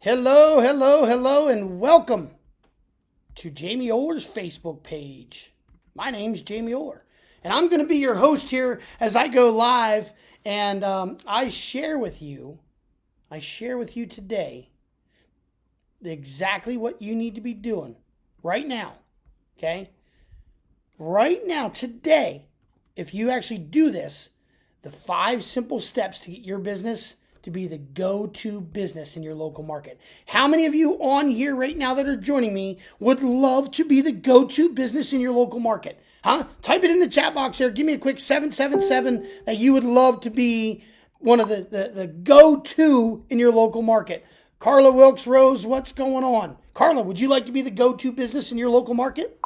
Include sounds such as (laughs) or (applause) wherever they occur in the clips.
Hello, hello, hello, and welcome to Jamie Orr's Facebook page. My name's Jamie Orr, and I'm going to be your host here as I go live and um, I share with you, I share with you today exactly what you need to be doing right now. Okay? Right now, today, if you actually do this, the five simple steps to get your business to be the go to business in your local market. How many of you on here right now that are joining me would love to be the go to business in your local market? Huh? Type it in the chat box there. Give me a quick 777 that you would love to be one of the, the, the go to in your local market. Carla Wilkes Rose, what's going on? Carla, would you like to be the go to business in your local market?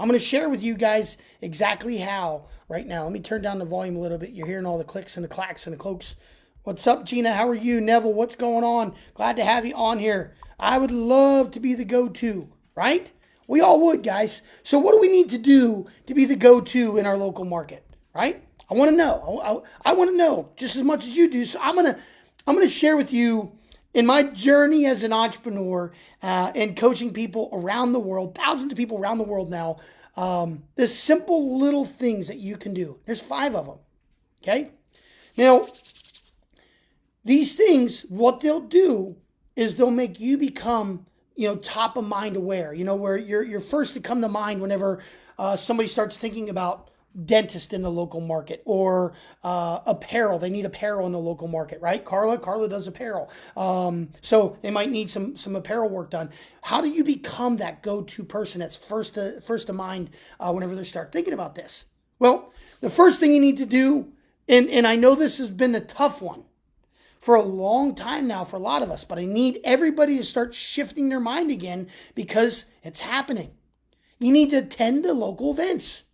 I'm going to share with you guys exactly how right now. Let me turn down the volume a little bit. You're hearing all the clicks and the clacks and the cloaks What's up, Gina? How are you? Neville, what's going on? Glad to have you on here. I would love to be the go to, right? We all would, guys. So, what do we need to do to be the go to in our local market, right? I want to know. I, I, I want to know just as much as you do. So, I'm gonna I'm gonna share with you in my journey as an entrepreneur uh, and coaching people around the world, thousands of people around the world now. Um, the simple little things that you can do. There's five of them. Okay. Now, these things, what they'll do is they'll make you become, you know, top of mind aware. You know, where you're you're first to come to mind whenever uh, somebody starts thinking about dentist in the local market or uh, apparel. They need apparel in the local market, right? Carla, Carla does apparel, um, so they might need some some apparel work done. How do you become that go to person that's first to first to mind uh, whenever they start thinking about this? Well, the first thing you need to do, and and I know this has been a tough one for a long time now for a lot of us, but I need everybody to start shifting their mind again because it's happening. You need to attend the local events,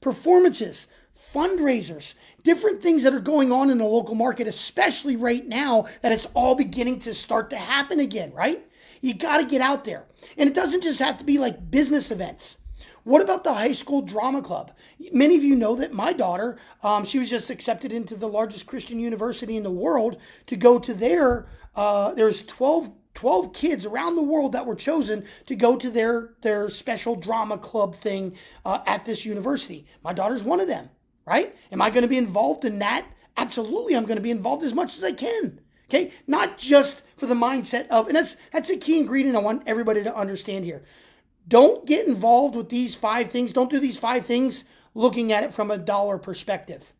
performances, fundraisers, different things that are going on in the local market, especially right now that it's all beginning to start to happen again, right? You got to get out there. And it doesn't just have to be like business events. What about the high school drama club? Many of you know that my daughter, um, she was just accepted into the largest Christian university in the world to go to their. Uh, there's 12 12 kids around the world that were chosen to go to their their special drama club thing uh, at this university. My daughter's one of them, right? Am I going to be involved in that? Absolutely, I'm going to be involved as much as I can. Okay, not just for the mindset of, and that's that's a key ingredient I want everybody to understand here. Don't get involved with these five things. Don't do these five things looking at it from a dollar perspective.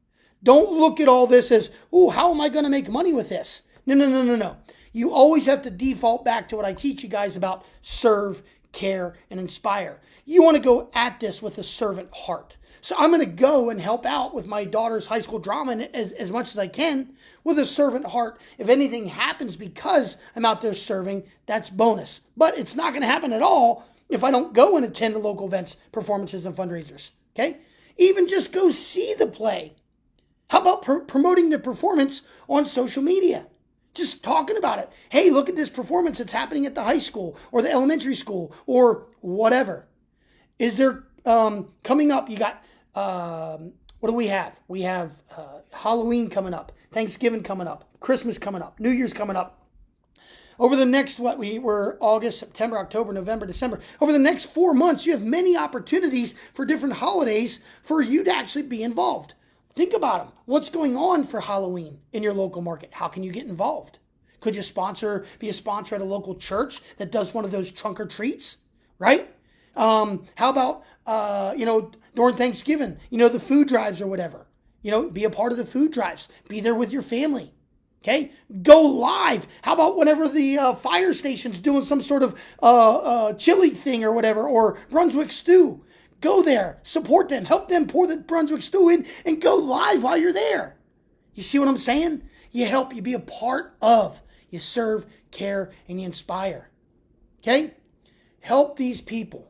Don't look at all this as, oh, how am I going to make money with this? No, no, no, no, no. You always have to default back to what I teach you guys about serve, care, and inspire. You want to go at this with a servant heart. So I'm going to go and help out with my daughter's high school drama as, as much as I can with a servant heart. If anything happens because I'm out there serving, that's bonus. But it's not going to happen at all if I don't go and attend the local events, performances, and fundraisers. Okay? Even just go see the play. How about pr- promoting the performance on social media? Just talking about it. Hey, look at this performance that's happening at the high school or the elementary school or whatever. Is there um, coming up? You got um, what do we have? We have uh, Halloween coming up, Thanksgiving coming up, Christmas coming up, New Year's coming up. Over the next, what we were August, September, October, November, December, over the next four months, you have many opportunities for different holidays for you to actually be involved. Think about them. What's going on for Halloween in your local market? How can you get involved? Could you sponsor, be a sponsor at a local church that does one of those trunk or treats, right? Um, how about, uh, you know, during Thanksgiving, you know, the food drives or whatever? You know, be a part of the food drives. Be there with your family. Okay, go live. How about whenever the uh, fire station's doing some sort of uh, uh, chili thing or whatever, or Brunswick stew? Go there, support them, help them pour the Brunswick stew in, and go live while you're there. You see what I'm saying? You help, you be a part of, you serve, care, and you inspire. Okay? Help these people.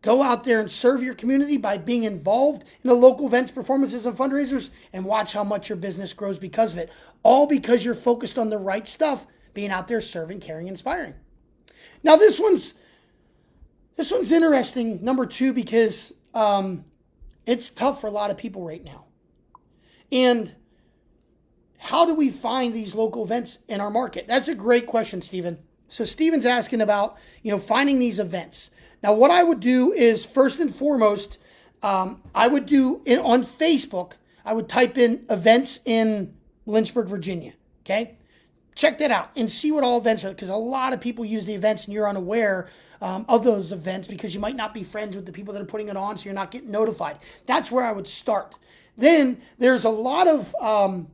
Go out there and serve your community by being involved in the local events, performances, and fundraisers, and watch how much your business grows because of it. All because you're focused on the right stuff, being out there serving, caring, inspiring. Now this one's this one's interesting. Number two because um, it's tough for a lot of people right now. And how do we find these local events in our market? That's a great question, Stephen. So Stephen's asking about, you know, finding these events. Now, what I would do is first and foremost, um, I would do in, on Facebook, I would type in events in Lynchburg, Virginia. Okay. Check that out and see what all events are because a lot of people use the events and you're unaware um, of those events because you might not be friends with the people that are putting it on, so you're not getting notified. That's where I would start. Then there's a lot of um,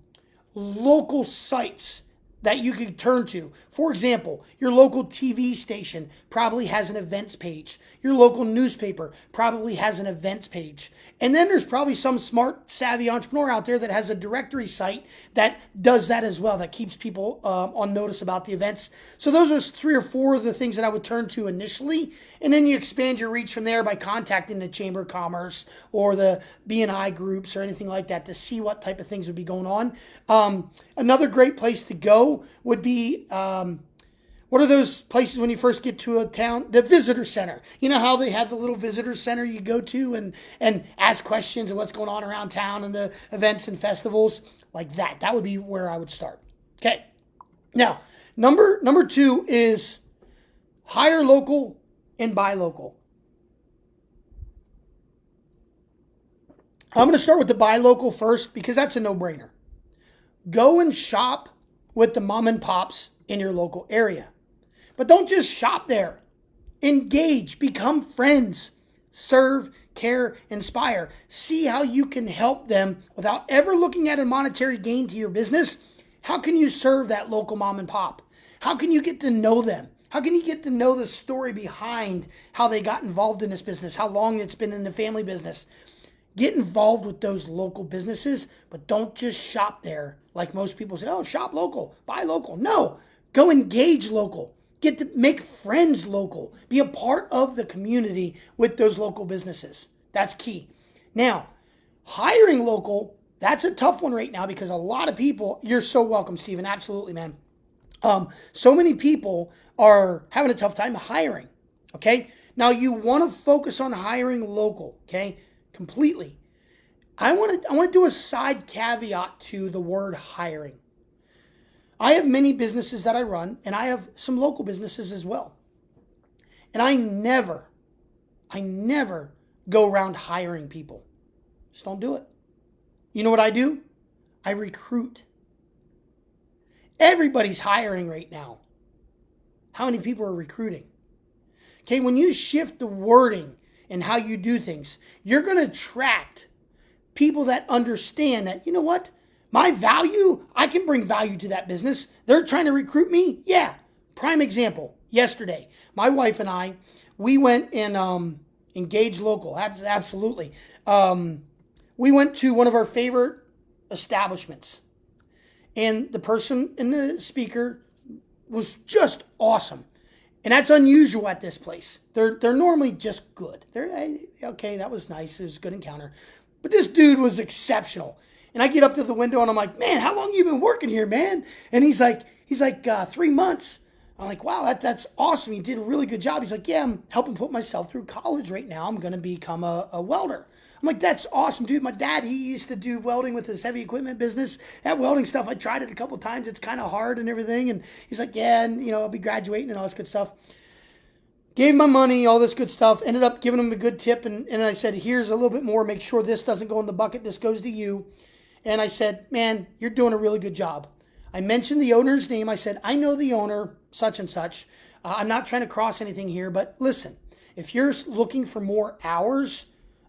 local sites that you could turn to. For example, your local TV station probably has an events page. Your local newspaper probably has an events page. And then there's probably some smart, savvy entrepreneur out there that has a directory site that does that as well, that keeps people uh, on notice about the events. So those are three or four of the things that I would turn to initially. And then you expand your reach from there by contacting the Chamber of Commerce or the BNI groups or anything like that to see what type of things would be going on. Um, another great place to go would be um, what are those places when you first get to a town? The visitor center. You know how they have the little visitor center you go to and and ask questions of what's going on around town and the events and festivals like that. That would be where I would start. Okay. Now, number number 2 is hire local and buy local. I'm going to start with the buy local first because that's a no-brainer. Go and shop with the mom and pops in your local area. But don't just shop there. Engage, become friends, serve, care, inspire. See how you can help them without ever looking at a monetary gain to your business. How can you serve that local mom and pop? How can you get to know them? How can you get to know the story behind how they got involved in this business, how long it's been in the family business? Get involved with those local businesses, but don't just shop there like most people say, oh, shop local, buy local. No, go engage local. Get to make friends local. Be a part of the community with those local businesses. That's key. Now, hiring local, that's a tough one right now because a lot of people, you're so welcome, Stephen. Absolutely, man. Um, so many people are having a tough time hiring. Okay. Now you want to focus on hiring local. Okay. Completely. I want to I want to do a side caveat to the word hiring. I have many businesses that I run, and I have some local businesses as well. And I never, I never go around hiring people. Just don't do it. You know what I do? I recruit. Everybody's hiring right now. How many people are recruiting? Okay, when you shift the wording and how you do things, you're going to attract people that understand that, you know what? My value, I can bring value to that business. They're trying to recruit me. Yeah. Prime example. Yesterday, my wife and I, we went and um, engaged local. Absolutely. Um, we went to one of our favorite establishments, and the person in the speaker was just awesome. And that's unusual at this place. They're they're normally just good. They're okay. That was nice. It was a good encounter, but this dude was exceptional. And I get up to the window and I'm like, man, how long you been working here, man? And he's like, he's like, uh, three months. I'm like, wow, that, that's awesome. You did a really good job. He's like, yeah, I'm helping put myself through college right now. I'm going to become a, a welder. I'm like, that's awesome, dude. My dad, he used to do welding with his heavy equipment business. That welding stuff, I tried it a couple times. It's kind of hard and everything. And he's like, yeah, and you know, I'll be graduating and all this good stuff. Gave my money, all this good stuff. Ended up giving him a good tip. And, and I said, here's a little bit more. Make sure this doesn't go in the bucket. This goes to you. And I said, Man, you're doing a really good job. I mentioned the owner's name. I said, I know the owner, such and such. Uh, I'm not trying to cross anything here, but listen, if you're looking for more hours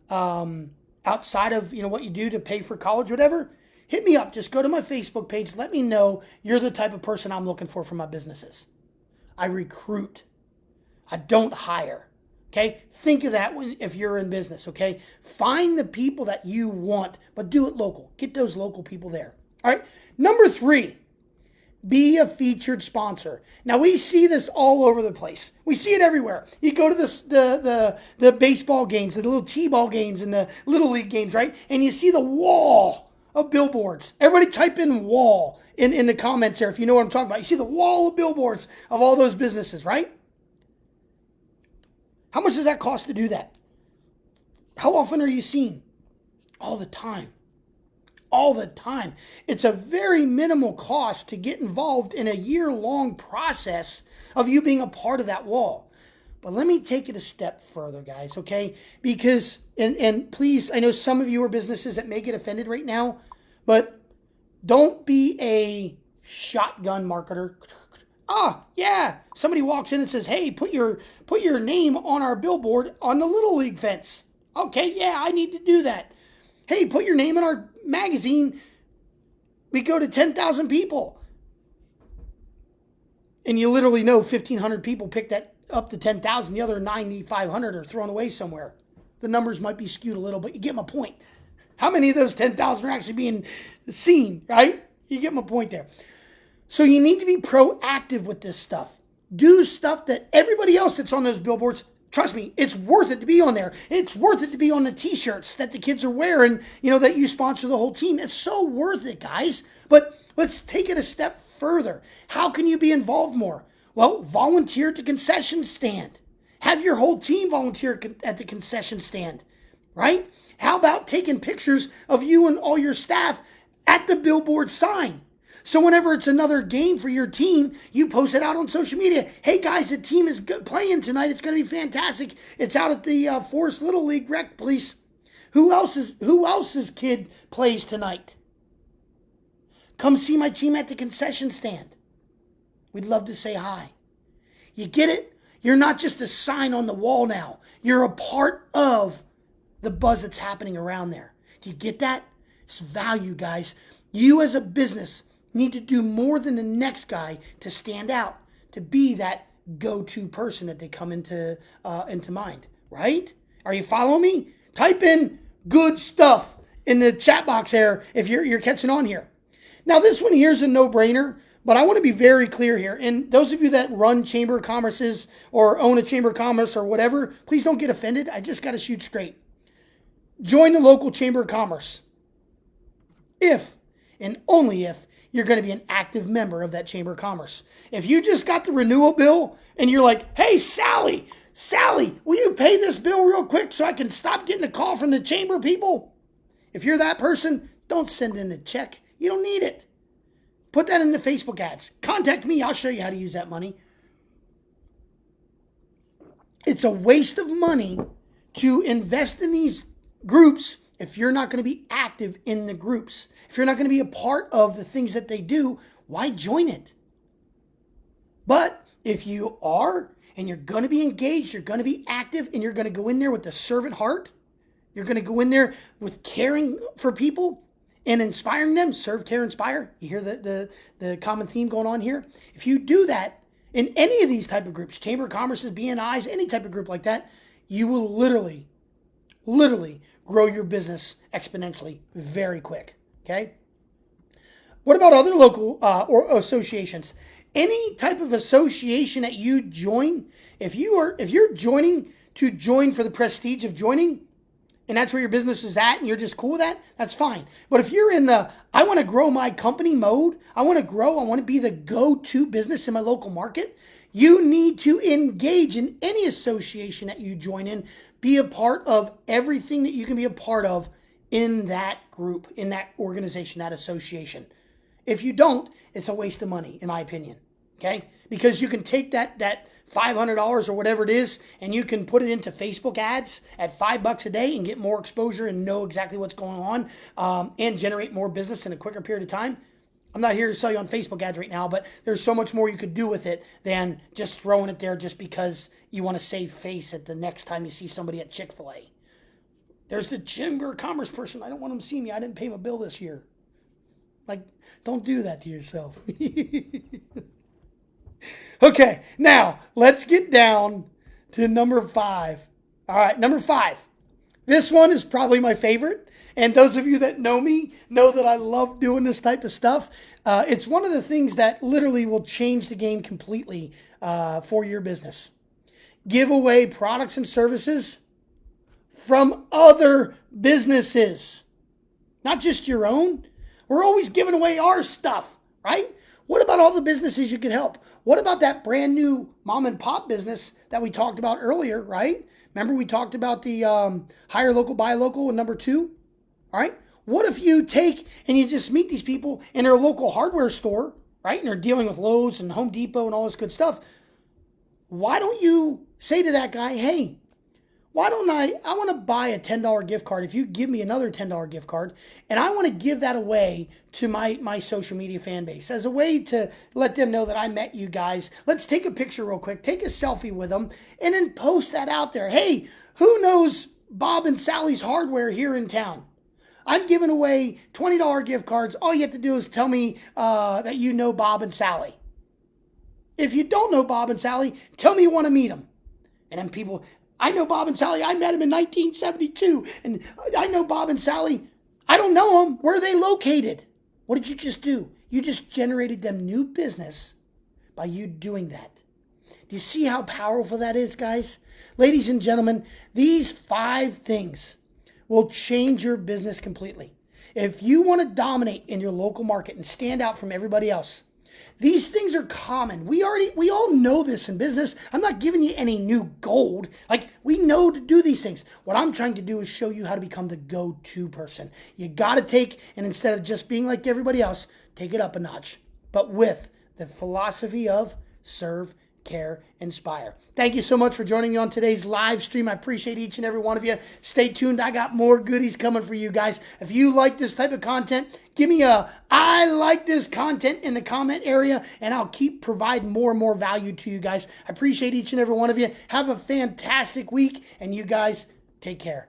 um, outside of you know what you do to pay for college, whatever, hit me up. Just go to my Facebook page. Let me know you're the type of person I'm looking for for my businesses. I recruit. I don't hire. Okay. Think of that when, if you're in business. Okay. Find the people that you want, but do it local. Get those local people there. All right. Number three, be a featured sponsor. Now we see this all over the place. We see it everywhere. You go to the the the, the baseball games, the little t-ball games, and the little league games, right? And you see the wall of billboards. Everybody type in wall in, in the comments here if you know what I'm talking about. You see the wall of billboards of all those businesses, right? How much does that cost to do that? How often are you seen? All the time. All the time. It's a very minimal cost to get involved in a year long process of you being a part of that wall. But let me take it a step further, guys, okay? Because, and, and please, I know some of you are businesses that may get offended right now, but don't be a shotgun marketer. Ah, yeah. Somebody walks in and says, "Hey, put your put your name on our billboard on the little league fence." Okay, yeah, I need to do that. Hey, put your name in our magazine. We go to 10,000 people. And you literally know 1,500 people pick that up to 10,000. The other 9,500 are thrown away somewhere. The numbers might be skewed a little, but you get my point. How many of those 10,000 are actually being seen, right? You get my point there. So you need to be proactive with this stuff. Do stuff that everybody else that's on those billboards Trust me, it's worth it to be on there. It's worth it to be on the t-shirts that the kids are wearing, you know, that you sponsor the whole team. It's so worth it, guys. But let's take it a step further. How can you be involved more? Well, volunteer at the concession stand. Have your whole team volunteer at the concession stand, right? How about taking pictures of you and all your staff at the billboard sign? So whenever it's another game for your team, you post it out on social media. Hey guys, the team is playing tonight. It's going to be fantastic. It's out at the uh, Forest Little League Rec Police. Who else is who else's kid plays tonight? Come see my team at the concession stand. We'd love to say hi. You get it? You're not just a sign on the wall now. You're a part of the buzz that's happening around there. Do you get that? It's value, guys. You as a business need to do more than the next guy to stand out, to be that go-to person that they come into uh, into mind. Right? Are you following me? Type in good stuff in the chat box here if you're you're catching on here. Now this one here's a no-brainer, but I want to be very clear here. And those of you that run chamber of commerces or own a chamber of commerce or whatever, please don't get offended. I just got to shoot straight. Join the local chamber of commerce. If and only if you're going to be an active member of that Chamber of Commerce. If you just got the renewal bill and you're like, hey, Sally, Sally, will you pay this bill real quick so I can stop getting a call from the Chamber people? If you're that person, don't send in a check. You don't need it. Put that in the Facebook ads. Contact me. I'll show you how to use that money. It's a waste of money to invest in these groups if you're not going to be active in the groups, if you're not going to be a part of the things that they do, why join it? But if you are and you're going to be engaged, you're going to be active, and you're going to go in there with the servant heart, you're going to go in there with caring for people and inspiring them, serve, care, inspire. You hear the, the, the common theme going on here? If you do that in any of these type of groups, Chamber of Commerce's, BNIs, any type of group like that, you will literally, literally grow your business exponentially very quick. Okay. What about other local uh, or associations? Any type of association that you join, if you are if you're joining to join for the prestige of joining, and that's where your business is at, and you're just cool with that, that's fine. But if you're in the I want to grow my company mode, I want to grow, I want to be the go-to business in my local market, you need to engage in any association that you join in be a part of everything that you can be a part of in that group, in that organization, that association. If you don't, it's a waste of money, in my opinion. Okay? Because you can take that that $500 or whatever it is and you can put it into Facebook ads at five bucks a day and get more exposure and know exactly what's going on um, and generate more business in a quicker period of time. I'm not here to sell you on Facebook ads right now, but there's so much more you could do with it than just throwing it there just because you want to save face at the next time you see somebody at Chick fil A. There's the Chamber Commerce person. I don't want them to see me. I didn't pay my bill this year. Like, don't do that to yourself. (laughs) okay, now let's get down to number five. All right, number five. This one is probably my favorite. And those of you that know me know that I love doing this type of stuff. Uh, it's one of the things that literally will change the game completely uh, for your business. Give away products and services from other businesses, not just your own. We're always giving away our stuff, right? What about all the businesses you could help? What about that brand new mom and pop business that we talked about earlier, right? Remember we talked about the um, hire local, buy local, and number two? All right. What if you take and you just meet these people in their local hardware store, right? And they're dealing with Lowe's and Home Depot and all this good stuff. Why don't you say to that guy, hey, why don't I? I want to buy a $10 gift card. If you give me another $10 gift card, and I want to give that away to my, my social media fan base as a way to let them know that I met you guys. Let's take a picture real quick, take a selfie with them, and then post that out there. Hey, who knows Bob and Sally's hardware here in town? I'm giving away $20 gift cards. All you have to do is tell me uh, that you know Bob and Sally. If you don't know Bob and Sally, tell me you want to meet them. And then people, I know Bob and Sally. I met him in 1972. And I know Bob and Sally. I don't know them. Where are they located? What did you just do? You just generated them new business by you doing that. Do you see how powerful that is, guys? Ladies and gentlemen, these five things will change your business completely. If you want to dominate in your local market and stand out from everybody else, these things are common. We already we all know this in business. I'm not giving you any new gold. Like we know to do these things. What I'm trying to do is show you how to become the go-to person. You got to take and instead of just being like everybody else, take it up a notch. But with the philosophy of serve care, inspire. Thank you so much for joining me on today's live stream. I appreciate each and every one of you. Stay tuned. I got more goodies coming for you guys. If you like this type of content, give me a I like this content in the comment area and I'll keep providing more and more value to you guys. I appreciate each and every one of you. Have a fantastic week and you guys take care.